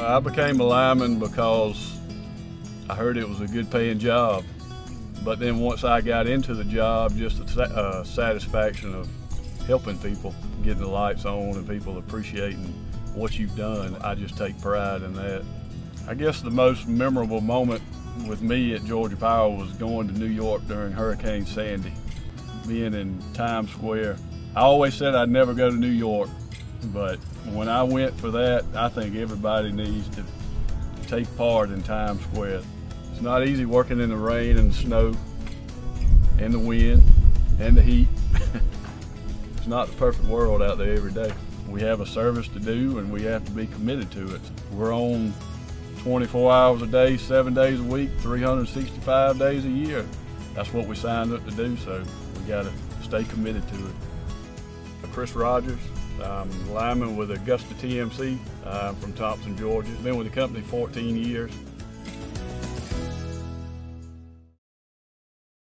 I became a lineman because I heard it was a good paying job. But then once I got into the job, just the uh, satisfaction of helping people, getting the lights on and people appreciating what you've done, I just take pride in that. I guess the most memorable moment with me at Georgia Power was going to New York during Hurricane Sandy, being in Times Square. I always said I'd never go to New York, but when I went for that, I think everybody needs to take part in Times Square. It's not easy working in the rain and the snow and the wind and the heat. it's not the perfect world out there every day. We have a service to do and we have to be committed to it. We're on 24 hours a day, seven days a week, 365 days a year. That's what we signed up to do, so we got to stay committed to it. Chris Rogers, I'm lineman with Augusta TMC uh, from Thomson, Georgia. Been with the company 14 years.